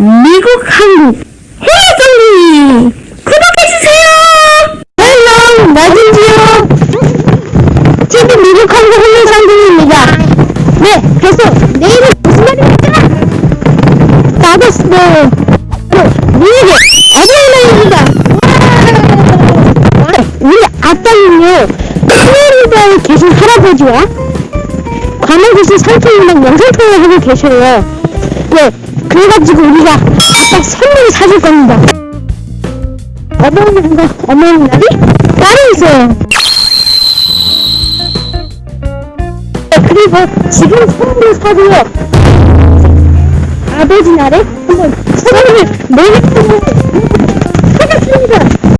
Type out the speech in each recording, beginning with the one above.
미국, 한국 해외정리 구독해주세요! 헬로 나진지요 지금 미국, 한국 해외정리입니다 네 계속 내일은 무슨 날입니까? 나도스네 미국의 어린이날입니다 우리 아빠는요 플로리다에 계신 할아버지와 관악 계신 상태인랑 영상통화를 하고 계셔요 네 그래가지고 우리가 아빠 선물을 사줄 겁니다 어머니 한거 어머니 날이 따로 있어요 네, 그리고 지금 선물을 사고요 아버지 날에 한번 선물을 내일 선물을 사겠습니다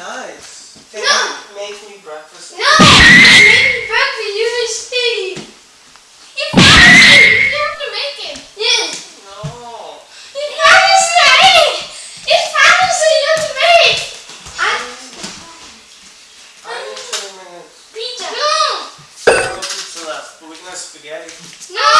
nice. Can no. you make me breakfast? No! make me breakfast, you You have to make it. No. You You you have to make I Pizza. No. pizza left, but we spaghetti. No.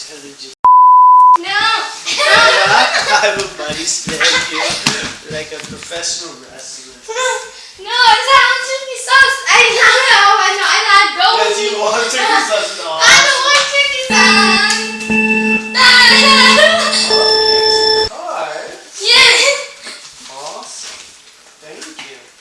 intelligent. No! I'm a buddy stand here like a professional wrestler. No, it I know, I know, and I don't. Yes, you want to be No. I don't want to Alright. Yeah. Awesome. Thank you.